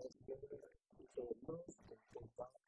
Thank you.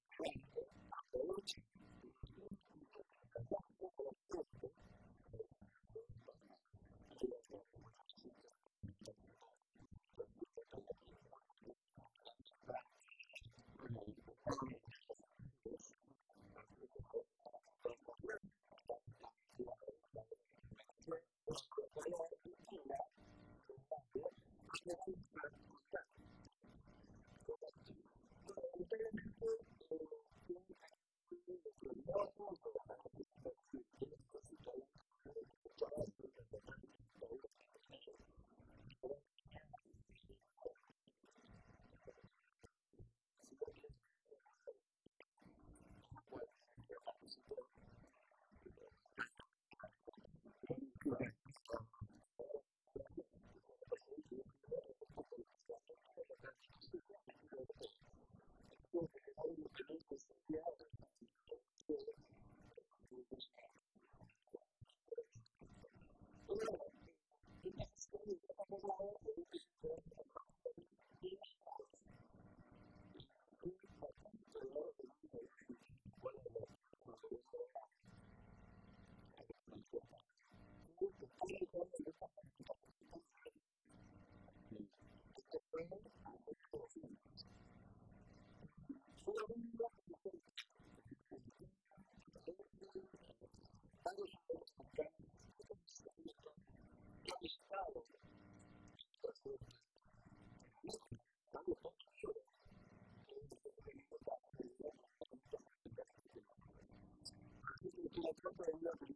for a living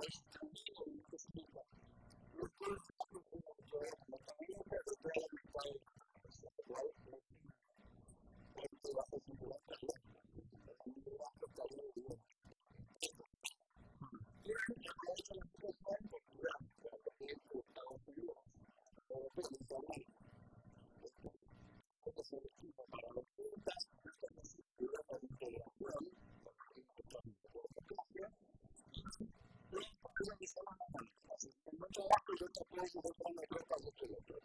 relationship tego, że można najlepiej.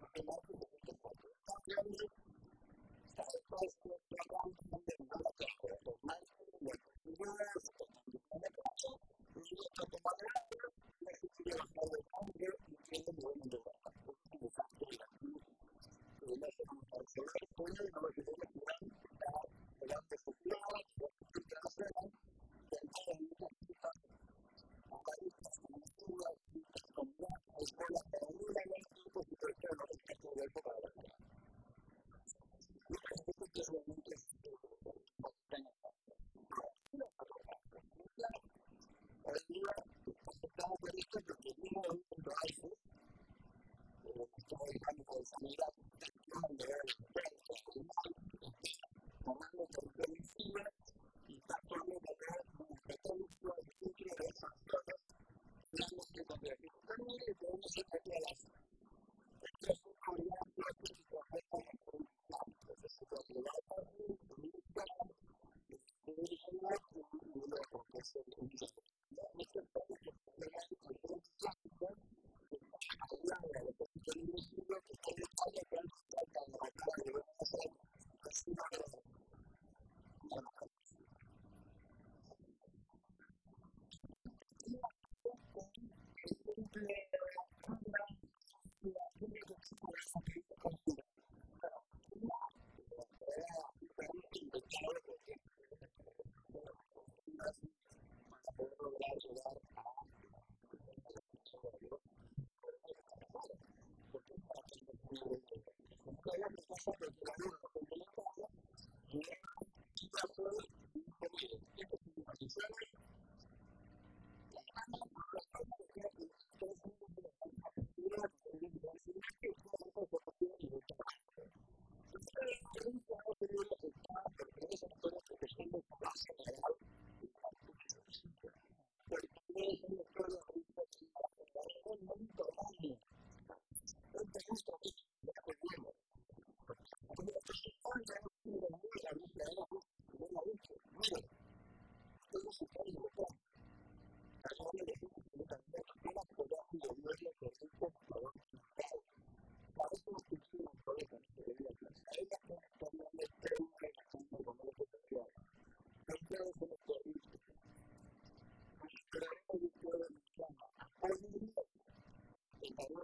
pero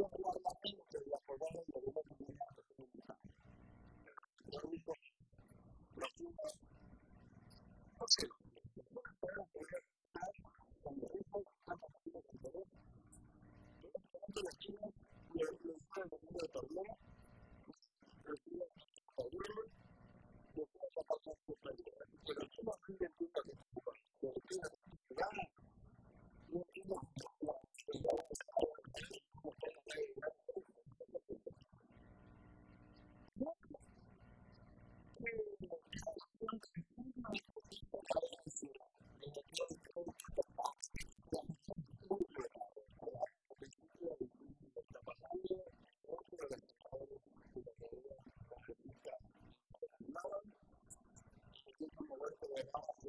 no puedo la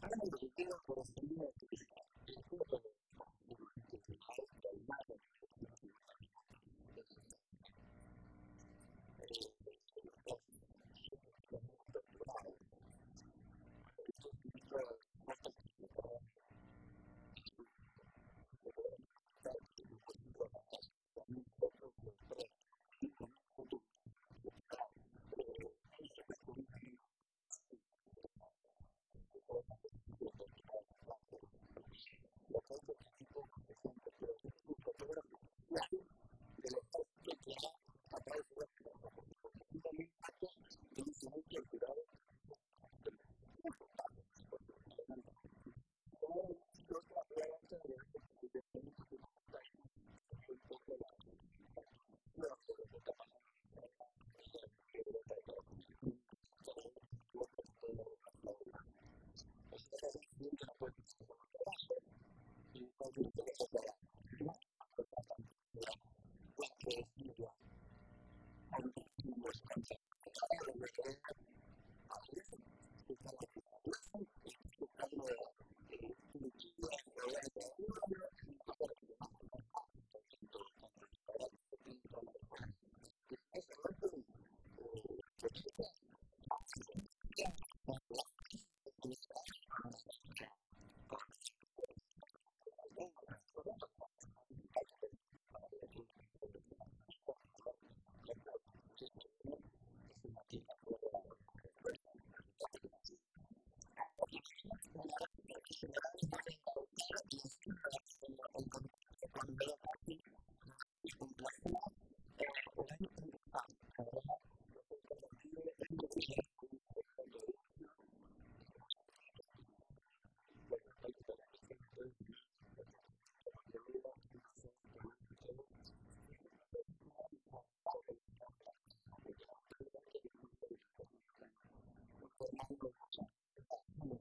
Ahora me dediqué a los sonidos que something. năng lượng của mình